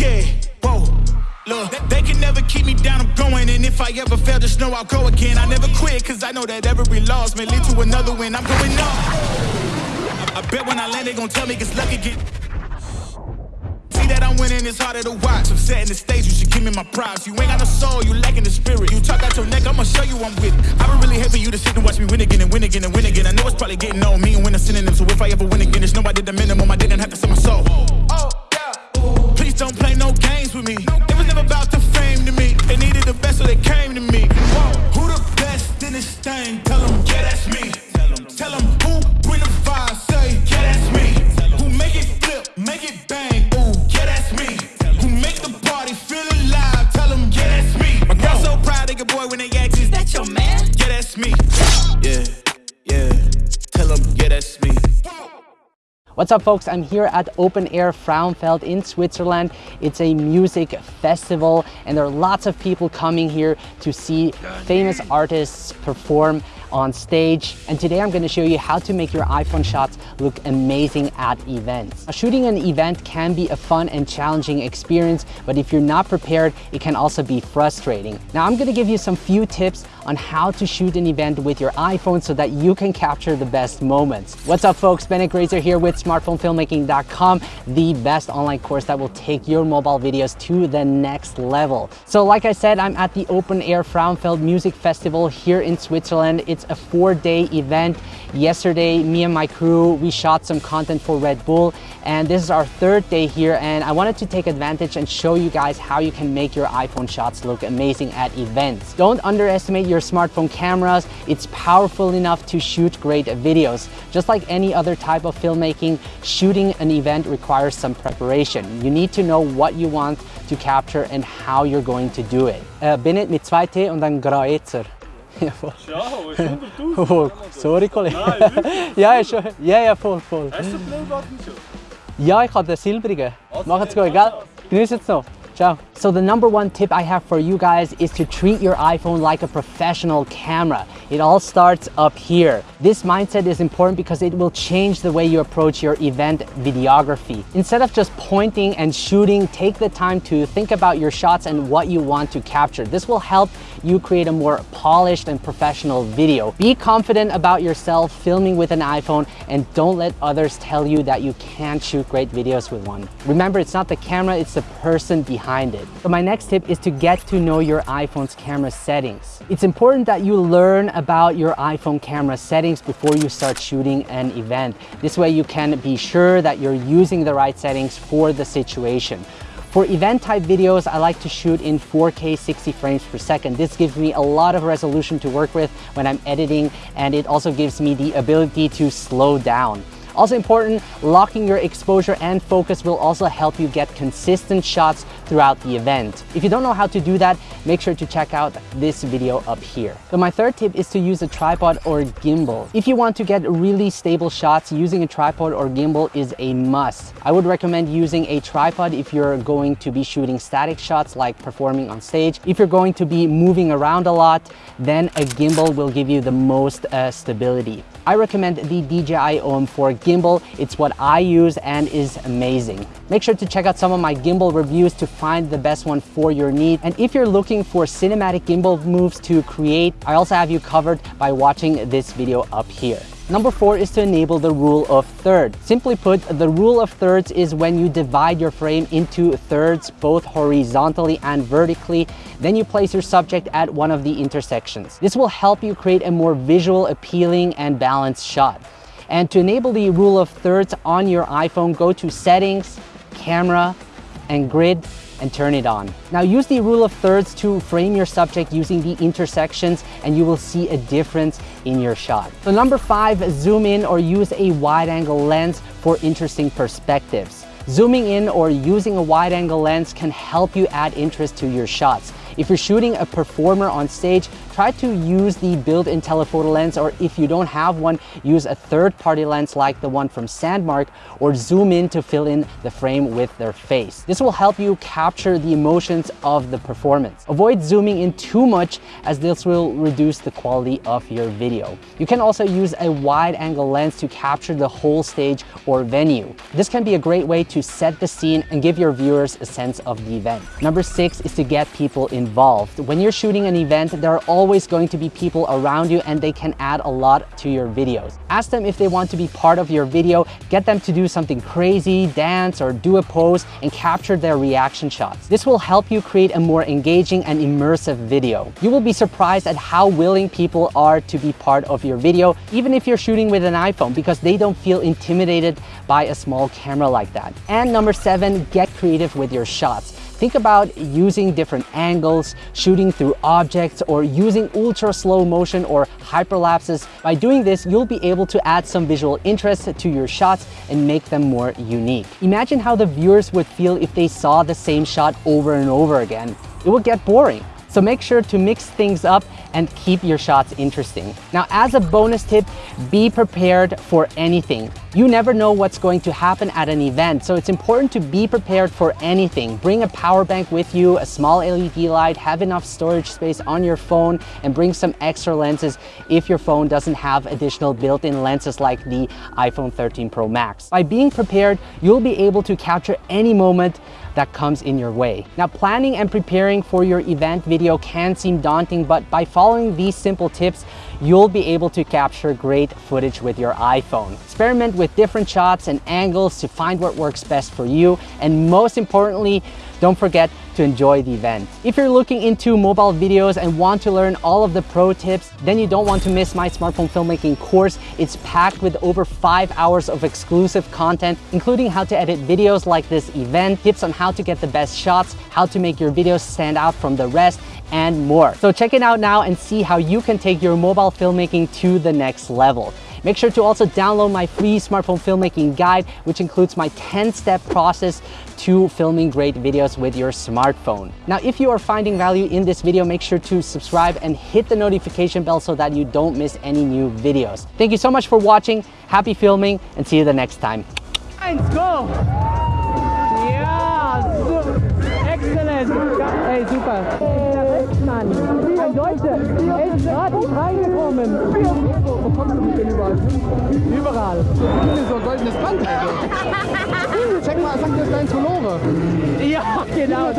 yeah, whoa. Look, they can never keep me down, I'm going. And if I ever fail, just know I'll go again. I never quit, cause I know that every loss may lead to another win. I'm going up. I bet when I land, they gon' tell me it's lucky again. See that I'm winning, it's harder to watch. I'm setting the stage, you should give me my props. You ain't got no soul, you lacking the spirit. You talk out your neck, I'ma show you I'm with it. I would really for you to sit and watch me win again and win again and win again. I know it's probably getting on me and win a synonym. So if I ever win again, it's no I did the minimum. I didn't have to sell my What's up folks, I'm here at Open Air Frauenfeld in Switzerland. It's a music festival and there are lots of people coming here to see famous artists perform on stage. And today I'm going to show you how to make your iPhone shots look amazing at events. Now, shooting an event can be a fun and challenging experience, but if you're not prepared, it can also be frustrating. Now I'm going to give you some few tips on how to shoot an event with your iPhone so that you can capture the best moments. What's up folks, Bennett Grazer here with smartphonefilmmaking.com, the best online course that will take your mobile videos to the next level. So like I said, I'm at the Open Air Frauenfeld Music Festival here in Switzerland. It's a four day event. Yesterday, me and my crew, we shot some content for Red Bull and this is our third day here and I wanted to take advantage and show you guys how you can make your iPhone shots look amazing at events. Don't underestimate your smartphone cameras. It's powerful enough to shoot great videos. Just like any other type of filmmaking, shooting an event requires some preparation. You need to know what you want to capture and how you're going to do it. Äh, Bennett mit zwei T und dann Graezer. Ja, voll. Ciao, ist 100'000. Oh, sorry, Kollege. Nein, wirklich? ja, ist schon, ja, ja, voll, voll. Hast du den Playbutton schon? Ja, ich habe den silbrigen. Also, Macht's gut, gell? Genießt es noch. Ciao. So the number one tip I have for you guys is to treat your iPhone like a professional camera. It all starts up here. This mindset is important because it will change the way you approach your event videography. Instead of just pointing and shooting, take the time to think about your shots and what you want to capture. This will help you create a more polished and professional video. Be confident about yourself filming with an iPhone and don't let others tell you that you can't shoot great videos with one. Remember, it's not the camera, it's the person behind it. So my next tip is to get to know your iPhone's camera settings. It's important that you learn about your iPhone camera settings before you start shooting an event. This way you can be sure that you're using the right settings for the situation. For event type videos, I like to shoot in 4K 60 frames per second. This gives me a lot of resolution to work with when I'm editing and it also gives me the ability to slow down. Also important, locking your exposure and focus will also help you get consistent shots throughout the event. If you don't know how to do that, make sure to check out this video up here. So my third tip is to use a tripod or gimbal. If you want to get really stable shots, using a tripod or gimbal is a must. I would recommend using a tripod if you're going to be shooting static shots like performing on stage. If you're going to be moving around a lot, then a gimbal will give you the most uh, stability. I recommend the DJI OM4 gimbal. It's what I use and is amazing. Make sure to check out some of my gimbal reviews to find the best one for your need. And if you're looking for cinematic gimbal moves to create, I also have you covered by watching this video up here. Number four is to enable the rule of thirds. Simply put, the rule of thirds is when you divide your frame into thirds, both horizontally and vertically, then you place your subject at one of the intersections. This will help you create a more visual, appealing, and balanced shot. And to enable the rule of thirds on your iPhone, go to Settings, Camera, and Grid, and turn it on. Now use the rule of thirds to frame your subject using the intersections and you will see a difference in your shot. So number five, zoom in or use a wide angle lens for interesting perspectives. Zooming in or using a wide angle lens can help you add interest to your shots. If you're shooting a performer on stage, try to use the built-in telephoto lens or if you don't have one, use a third-party lens like the one from Sandmarc or zoom in to fill in the frame with their face. This will help you capture the emotions of the performance. Avoid zooming in too much as this will reduce the quality of your video. You can also use a wide angle lens to capture the whole stage or venue. This can be a great way to set the scene and give your viewers a sense of the event. Number six is to get people involved. When you're shooting an event, there are always going to be people around you and they can add a lot to your videos. Ask them if they want to be part of your video, get them to do something crazy, dance or do a pose and capture their reaction shots. This will help you create a more engaging and immersive video. You will be surprised at how willing people are to be part of your video, even if you're shooting with an iPhone because they don't feel intimidated by a small camera like that. And number seven, get creative with your shots. Think about using different angles, shooting through objects, or using ultra slow motion or hyperlapses. By doing this, you'll be able to add some visual interest to your shots and make them more unique. Imagine how the viewers would feel if they saw the same shot over and over again. It would get boring. So make sure to mix things up and keep your shots interesting. Now, as a bonus tip, be prepared for anything. You never know what's going to happen at an event, so it's important to be prepared for anything. Bring a power bank with you, a small LED light, have enough storage space on your phone, and bring some extra lenses if your phone doesn't have additional built-in lenses like the iPhone 13 Pro Max. By being prepared, you'll be able to capture any moment that comes in your way. Now, planning and preparing for your event video can seem daunting, but by following these simple tips, you'll be able to capture great footage with your iPhone. Experiment with different shots and angles to find what works best for you. And most importantly, don't forget to enjoy the event. If you're looking into mobile videos and want to learn all of the pro tips, then you don't want to miss my smartphone filmmaking course. It's packed with over five hours of exclusive content, including how to edit videos like this event, tips on how to get the best shots, how to make your videos stand out from the rest, and more. So check it out now and see how you can take your mobile filmmaking to the next level. Make sure to also download my free smartphone filmmaking guide, which includes my 10-step process to filming great videos with your smartphone. Now, if you are finding value in this video, make sure to subscribe and hit the notification bell so that you don't miss any new videos. Thank you so much for watching. Happy filming and see you the next time. Eins, go! So. Excellent. Ey, super. Perfekt, Mann. Ein Deutscher. Er ist gerade reingekommen. Wo kommst du denn überall? Überall. Das ist so ein goldenes Band, Alter. Check mal, sag dir das dein Tolore. Ja, genau.